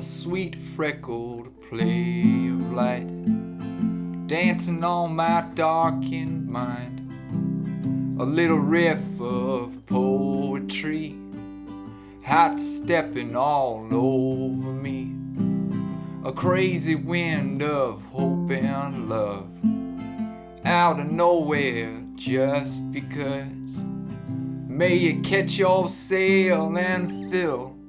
a sweet freckled play of light dancing on my darkened mind. A little riff of poetry, hot stepping all over me. A crazy wind of hope and love, out of nowhere just because. May you catch your sail and fill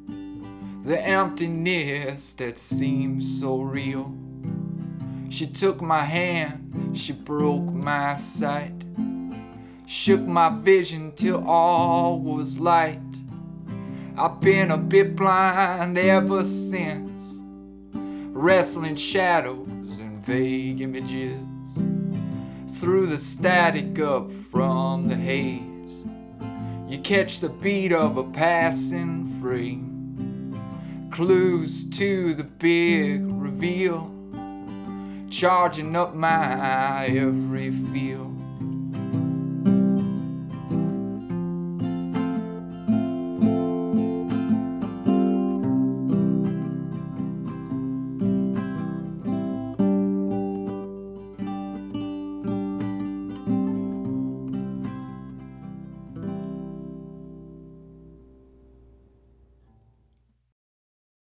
the emptiness that seems so real. She took my hand, she broke my sight, shook my vision till all was light. I've been a bit blind ever since, wrestling shadows and vague images through the static up from the haze. You catch the beat of a passing frame clues to the big reveal, charging up my every feel.